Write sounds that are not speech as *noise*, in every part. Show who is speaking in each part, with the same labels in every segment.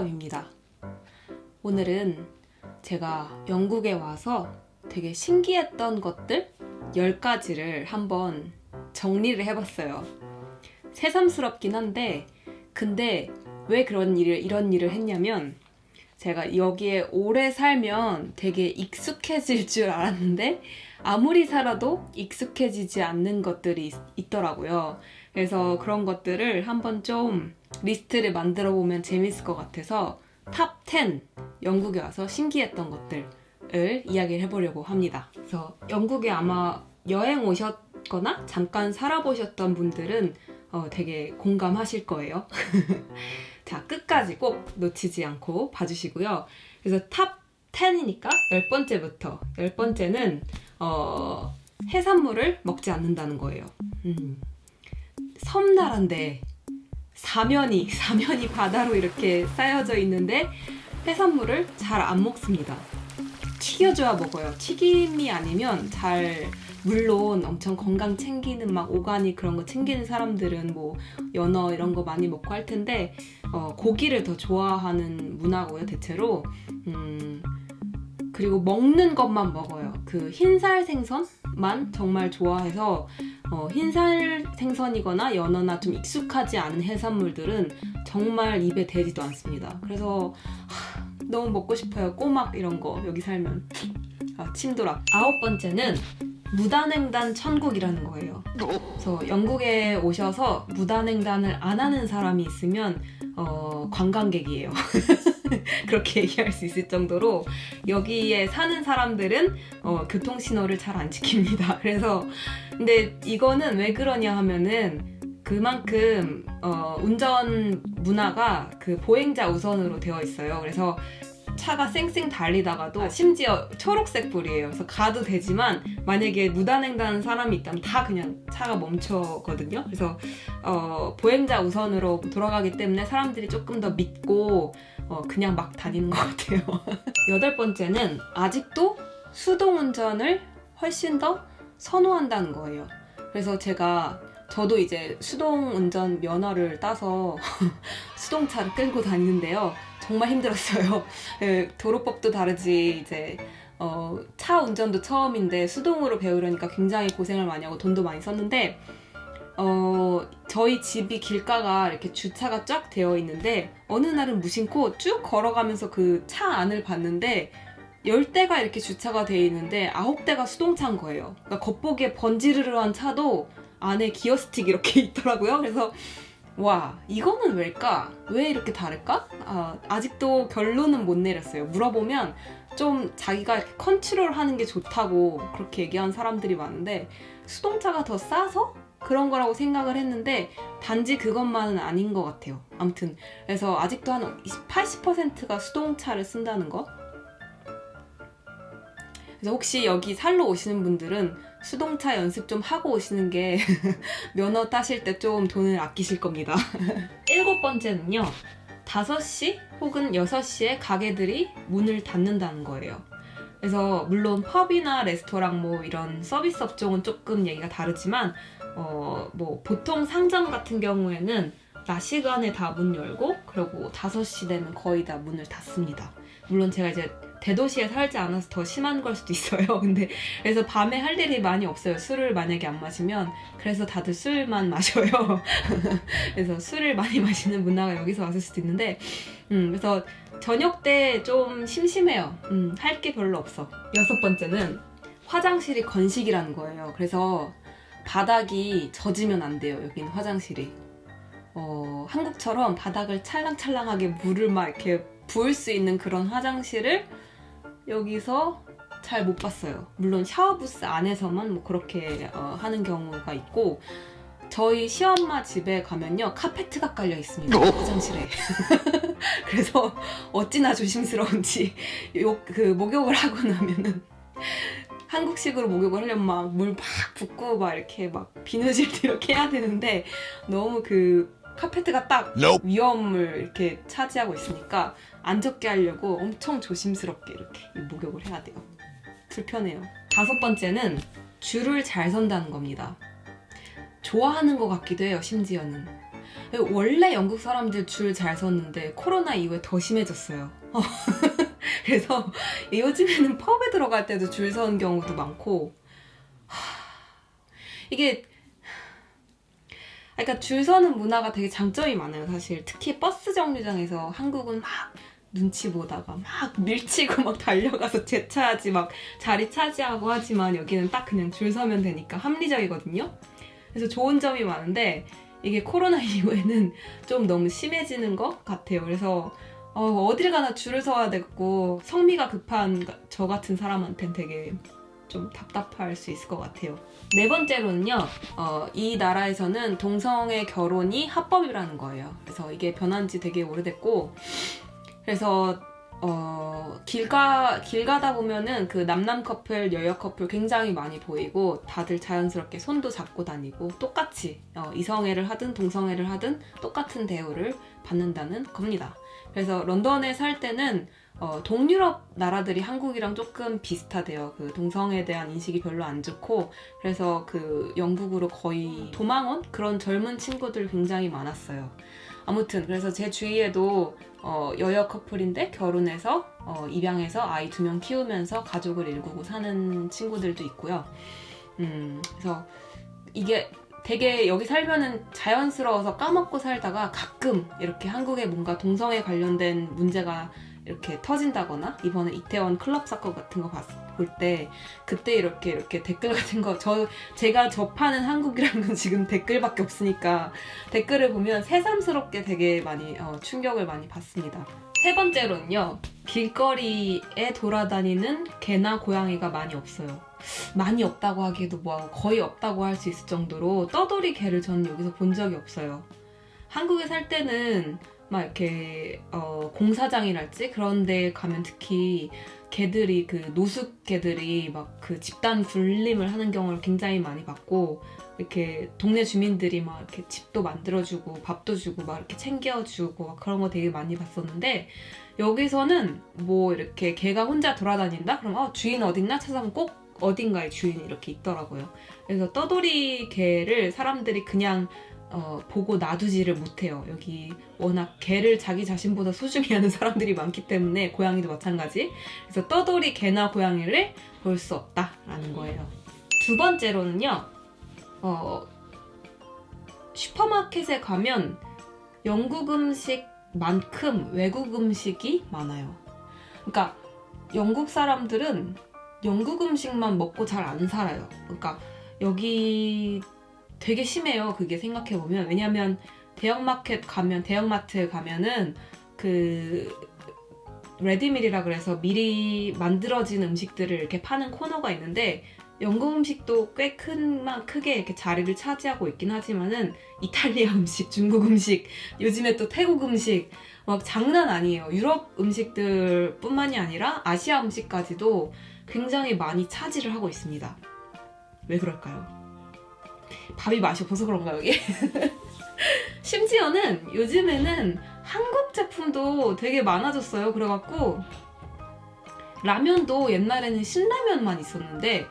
Speaker 1: 탑입니다. 오늘은 제가 영국에 와서 되게 신기했던 것들 10가지를 한번 정리를 해봤어요. 새삼스럽긴 한데 근데 왜 그런 일을 이런 일을 했냐면 제가 여기에 오래 살면 되게 익숙해질 줄 알았는데 아무리 살아도 익숙해지지 않는 것들이 있, 있더라고요. 그래서 그런 것들을 한번 좀 리스트를 만들어 보면 재밌을 것 같아서 top 10 영국에 와서 신기했던 것들을 이야기를 해보려고 합니다. 그래서 영국에 아마 여행 오셨거나 잠깐 살아보셨던 분들은 어, 되게 공감하실 거예요. *laughs* 자, 끝까지 꼭 놓치지 않고 봐주시고요. 그래서 top 10이니까 10번째부터 10번째는 어, 해산물을 먹지 않는다는 거예요. 음. 섬나라인데 사면이 사면이 바다로 이렇게 쌓여져 있는데 해산물을 잘 안 먹습니다. 튀겨줘야 먹어요. 튀김이 아니면 잘 물론 엄청 건강 챙기는 막 오가닉 그런 거 챙기는 사람들은 뭐 연어 이런 거 많이 먹고 할 텐데 어, 고기를 더 좋아하는 문화고요 대체로 음, 그리고 먹는 것만 먹어요. 그 흰살 생선만 정말 좋아해서 어, 흰살 생선이거나 연어나 좀 익숙하지 않은 해산물들은 정말 입에 대지도 않습니다. 그래서 하, 너무 먹고 싶어요. 꼬막 이런 거 여기 살면 아, 침도락. 아홉 번째는 무단횡단 천국이라는 거예요. 그래서 영국에 오셔서 무단횡단을 안 하는 사람이 있으면 어, 관광객이에요. *laughs* *laughs* 그렇게 얘기할 수 있을 정도로 여기에 사는 사람들은 어, 교통신호를 잘 안 지킵니다. *laughs* 그래서 근데 이거는 왜 그러냐 하면은 그만큼 어, 운전 문화가 그 보행자 우선으로 되어 있어요. 그래서 차가 쌩쌩 달리다가도 심지어 초록색 불이에요. 그래서 가도 되지만 만약에 무단횡단 사람이 있다면 다 그냥 차가 멈춰거든요. 그래서 어, 보행자 우선으로 돌아가기 때문에 사람들이 조금 더 믿고 어, 그냥 막 다니는 것 같아요. *laughs* 여덟 번째는 아직도 수동 운전을 훨씬 더 선호한다는 거예요. 그래서 제가 저도 이제 수동 운전 면허를 따서 *laughs* 수동차를 끌고 다니는데요. 정말 힘들었어요. 네, 도로법도 다르지 이제 어, 차 운전도 처음인데 수동으로 배우려니까 굉장히 고생을 많이 하고 돈도 많이 썼는데 어, 저희 집이 길가가 이렇게 주차가 쫙 되어 있는데 어느 날은 무심코 쭉 걸어가면서 그 차 안을 봤는데 10대가 이렇게 주차가 되어 있는데 9대가 수동차인 거예요. 그러니까 겉보기에 번지르르한 차도 안에 기어 스틱 이렇게 *laughs* 있더라고요. 그래서 와 이거는 왜일까? 왜 이렇게 다를까? 아, 아직도 결론은 못 내렸어요. 물어보면 좀 자기가 컨트롤하는 게 좋다고 그렇게 얘기하는 사람들이 많은데 수동차가 더 싸서 그런 거라고 생각을 했는데 단지 그것만은 아닌 것 같아요. 아무튼 그래서 아직도 한 80%가 수동차를 쓴다는 거. 그래서 혹시 여기 살러 오시는 분들은 수동차 연습 좀 하고 오시는 게 *laughs* 면허 따실 때 좀 돈을 아끼실 겁니다. *laughs* 일곱 번째는요. 5시 혹은 6시에 가게들이 문을 닫는다는 거예요. 그래서 물론 펍이나 레스토랑 뭐 이런 서비스 업종은 조금 얘기가 다르지만 어 뭐 보통 상점 같은 경우에는 낮 시간에 다 문 열고 그리고 5시 되면 거의 다 문을 닫습니다. 물론 제가 이제 대도시에 살지 않아서 더 심한 걸 수도 있어요. *laughs* 근데 그래서 밤에 할 일이 많이 없어요. 술을 만약에 안 마시면 그래서 다들 술만 마셔요. *laughs* 그래서 술을 많이 마시는 문화가 여기서 왔을 수도 있는데 음, 그래서 저녁 때 좀 심심해요. 음, 할 게 별로 없어. 여섯 번째는 화장실이 건식이라는 거예요. 그래서 바닥이 젖으면 안 돼요. 여기는 화장실이. 어, 한국처럼 바닥을 찰랑찰랑하게 물을 막 이렇게 부을 수 있는 그런 화장실을 여기서 잘 못 봤어요. 물론 샤워부스 안에서만 뭐 그렇게 어, 하는 경우가 있고 저희 시엄마 집에 가면요 카페트가 깔려 있습니다 화장실에 *laughs* 그래서 어찌나 조심스러운지 *laughs* 요, 그 목욕을 하고 나면은 한국식으로 목욕을 하려면 막 물 막 붓고 막 이렇게 막 비누질 이렇게 해야 되는데 너무 그 카페트가 딱. 위험을 이렇게 차지하고 있으니까 안 젖게 하려고 엄청 조심스럽게 이렇게 목욕을 해야 돼요. 불편해요. 다섯 번째는 줄을 잘 선다는 겁니다. 좋아하는 것 같기도 해요, 심지어는. 원래 영국 사람들 줄 잘 섰는데 코로나 이후에 더 심해졌어요. *laughs* *laughs* 그래서 요즘에는 펍에 들어갈 때도 줄 서는 경우도 많고. 이게 그러니까 줄 서는 문화가 되게 장점이 많아요 사실. 특히 버스 정류장에서 한국은 막 눈치 보다가 막 밀치고 막 달려가서 *laughs* 제차하지 막 자리 차지하고 하지만 여기는 딱 그냥 줄 서면 되니까 합리적이거든요. 그래서 좋은 점이 많은데 이게 코로나 *laughs* 이후에는 좀 너무 심해지는 것 같아요. 그래서 어, 딜 가나 줄을 서야 되고 성미가 급한 저 같은 사람한테는 되게 좀 답답할 수 있을 것 같아요. 네 번째로는요. 어, 이 나라에서는 동성애 결혼이 합법이라는 거예요. 그래서 이게 변한 지 되게 오래됐고 그래서 어, 길, 가, 길 가다 보면은 그 남남 커플, 여여 커플 굉장히 많이 보이고 다들 자연스럽게 손도 잡고 다니고 똑같이 어, 이성애를 하든 동성애를 하든 똑같은 대우를 받는다는 겁니다. 그래서 런던에 살 때는 어, 동유럽 나라들이 한국이랑 조금 비슷하대요. 그 동성애에 대한 인식이 별로 안 좋고 그래서 그 영국으로 거의 도망 온 그런 젊은 친구들 굉장히 많았어요. 아무튼 그래서 제 주위에도 어, 여여 커플인데 결혼해서 어, 입양해서 아이 두 명 키우면서 가족을 일구고 사는 친구들도 있고요. 음, 그래서 이게 되게 여기 살면은 자연스러워서 까먹고 살다가 가끔 이렇게 한국에 뭔가 동성애 관련된 문제가 이렇게 터진다거나 이번에 이태원 클럽 사건 같은 거 볼 때 그때 이렇게 이렇게 댓글 같은 거 저 제가 접하는 한국이라는 건 *laughs* 지금 댓글밖에 없으니까 댓글을 보면 새삼스럽게 되게 많이 어, 충격을 많이 받습니다. 세 번째로는요 길거리에 돌아다니는 개나 고양이가 많이 없어요. 많이 없다고 하기에도 뭐 거의 없다고 할 수 있을 정도로 떠돌이 개를 저는 여기서 본 적이 없어요. 한국에 살 때는 막 이렇게 어, 공사장이랄지 그런 데 가면 특히 개들이 그 노숙 개들이 막 그 집단 굴림을 하는 경우를 굉장히 많이 봤고 이렇게 동네 주민들이 막 이렇게 집도 만들어주고 밥도 주고 막 이렇게 챙겨주고 막 그런 거 되게 많이 봤었는데 여기서는 뭐 이렇게 개가 혼자 돌아다닌다? 그럼 어, 주인 어딨나 찾아보면 꼭 어딘가에 주인이 이렇게 있더라고요. 그래서 떠돌이 개를 사람들이 그냥 어, 보고 놔두지를 못해요. 여기 워낙 개를 자기 자신보다 소중히 *laughs* 하는 사람들이 많기 때문에 고양이도 마찬가지. 그래서 떠돌이 개나 고양이를 볼 수 없다라는 거예요. 두 번째로는요. 어, 슈퍼마켓에 가면 영국 음식만큼 외국 음식이 많아요. 그러니까 영국 사람들은 영국 음식만 먹고 잘 안 살아요. 그러니까 여기 되게 심해요. 그게 생각해보면. 왜냐면 대형마켓 가면, 대형마트에 가면은 그 레디밀이라 그래서 미리 만들어진 음식들을 이렇게 파는 코너가 있는데 영국 음식도 꽤 큰, 크게 이렇게 자리를 차지하고 있긴 하지만은 이탈리아 *laughs* 음식, 중국 음식, 요즘에 또 태국 음식 막 장난 아니에요. 유럽 음식들 뿐만이 아니라 아시아 음식까지도 굉장히 많이 차지를 하고 있습니다. 왜 그럴까요? 밥이 맛이 없어서 그런가 여기? *laughs* 심지어는 요즘에는 한국 제품도 되게 많아졌어요. 그래갖고 라면도 옛날에는 신라면만 있었는데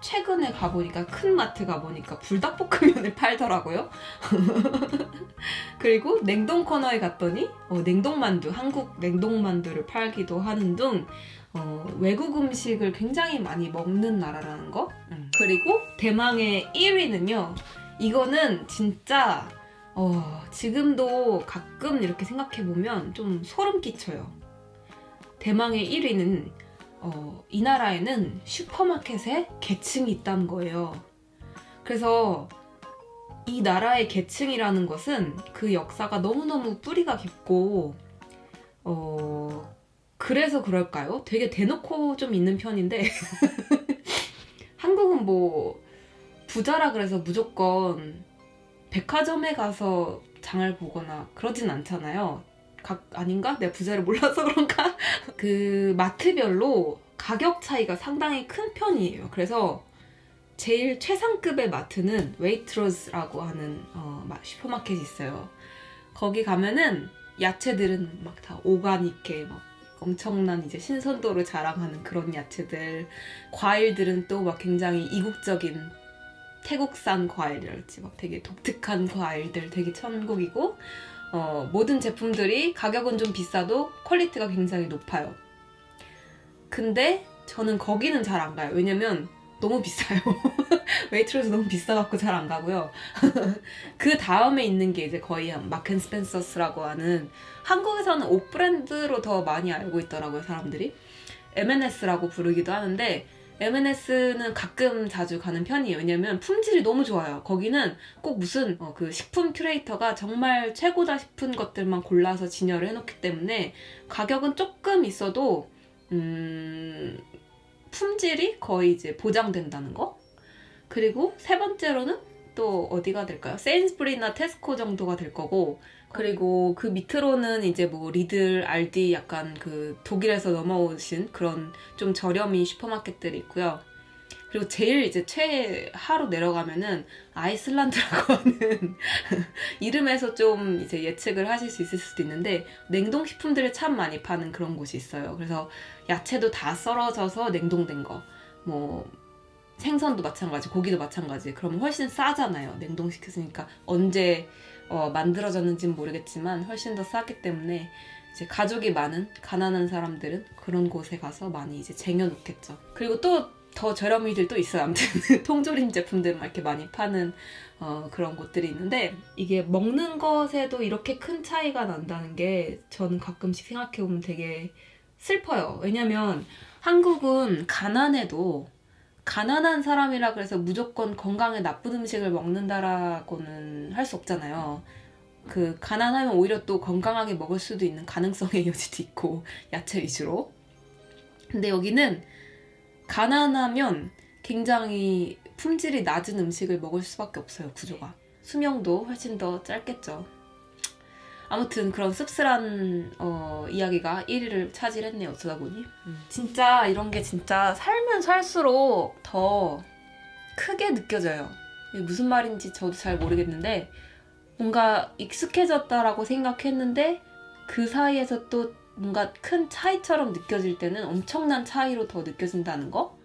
Speaker 1: 최근에 가보니까 큰 마트 가보니까 불닭볶음면을 *laughs* 팔더라고요. *laughs* 그리고 냉동 코너에 갔더니 어, 냉동만두, 한국 냉동만두를 팔기도 하는 등 어, 외국 음식을 굉장히 많이 먹는 나라라는 거 음. 그리고 대망의 1위는요 이거는 진짜 어, 지금도 가끔 이렇게 생각해보면 좀 소름 끼쳐요 대망의 1위는 어, 이 나라에는 슈퍼마켓에 계층이 있다는 거예요 그래서 이 나라의 계층이라는 것은 그 역사가 너무너무 뿌리가 깊고 어, 그래서 그럴까요? 되게 대놓고 좀 있는 편인데 *laughs* 한국은 뭐 부자라 그래서 무조건 백화점에 가서 장을 보거나 그러진 않잖아요. 각 아닌가? 내가 부자를 몰라서 그런가? *laughs* 그 마트별로 가격 차이가 상당히 큰 편이에요. 그래서 제일 최상급의 마트는 Waitrose라고 하는 어, 슈퍼마켓이 있어요. 거기 가면은 야채들은 막 다 오가닉해 막 엄청난 이제 신선도를 자랑하는 그런 야채들 과일들은 또 막 굉장히 이국적인 태국산 과일이랄지 막 되게 독특한 과일들 되게 천국이고 어, 모든 제품들이 가격은 좀 비싸도 quality가 굉장히 높아요. 근데 저는 거기는 잘 안 가요. 왜냐면 너무 비싸요. *laughs* Waitrose 너무 비싸갖고 잘 안 가고요. *laughs* 그 다음에 있는 게 이제 거의 한 Marks & Spencer's라고 하는 한국에서는 옷 브랜드로 더 많이 알고 있더라고요, 사람들이. M&S라고 부르기도 하는데 M&S는 가끔 자주 가는 편이에요. 왜냐면 품질이 너무 좋아요. 거기는 꼭 무슨 어, 그 식품 큐레이터가 정말 최고다 싶은 것들만 골라서 진열을 해놓기 때문에 가격은 조금 있어도 음, 품질이 거의 이제 보장된다는 거. 그리고 세 번째로는 또 어디가 될까요? 세인스부리나 테스코 정도가 될 거고 그리고 그 밑으로는 이제 뭐 리들, 알디 약간 그 독일에서 넘어오신 그런 좀 저렴이 슈퍼마켓들이 있고요. 그리고 제일 이제 최하로 내려가면은 아이슬란드라고 *laughs* 하는 이름에서 좀 이제 예측을 하실 수 있을 수도 있는데 냉동식품들을 참 많이 파는 그런 곳이 있어요. 그래서 야채도 다 썰어져서 냉동된 거, 뭐 생선도 마찬가지, 고기도 마찬가지. 그러면 훨씬 싸잖아요. 냉동시켰으니까 언제 어, 만들어졌는지는 모르겠지만 훨씬 더 싸기 때문에 이제 가족이 많은 가난한 사람들은 그런 곳에 가서 많이 이제 쟁여놓겠죠. 그리고 또 더 저렴이들 또 있어요. 아무튼 *laughs* 통조림 제품들 막 이렇게 많이 파는 어, 그런 곳들이 있는데 이게 먹는 것에도 이렇게 큰 차이가 난다는 게 저는 가끔씩 생각해보면 되게 슬퍼요. 왜냐면 한국은 가난해도 가난한 사람이라 그래서 무조건 건강에 나쁜 음식을 먹는다라고는 할 수 없잖아요. 그 가난하면 오히려 또 건강하게 먹을 수도 있는 가능성의 *laughs* 여지도 있고 야채 위주로. 근데 여기는 가난하면 굉장히 품질이 낮은 음식을 먹을 수밖에 없어요 구조가. 수명도 훨씬 더 짧겠죠. 아무튼 그런 씁쓸한 어, 이야기가 1위를 차지했네요 어쩌다 보니. 진짜 이런 게 진짜 살면 살수록 더 크게 느껴져요. 이게 무슨 말인지 저도 잘 모르겠는데 뭔가 익숙해졌다라고 생각했는데 그 사이에서 또 뭔가 큰 차이처럼 느껴질 때는 엄청난 차이로 더 느껴진다는 거